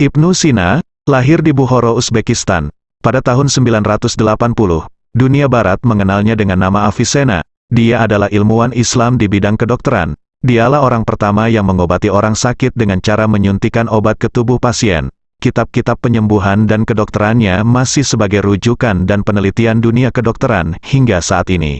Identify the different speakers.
Speaker 1: Ibnu Sina, lahir di Bukhara, Uzbekistan, pada tahun 980. Dunia Barat mengenalnya dengan nama Avicenna. Dia adalah ilmuwan Islam di bidang kedokteran. Dialah orang pertama yang mengobati orang sakit dengan cara menyuntikan obat ke tubuh pasien. Kitab-kitab penyembuhan dan kedokterannya masih sebagai rujukan dan penelitian dunia kedokteran hingga saat ini.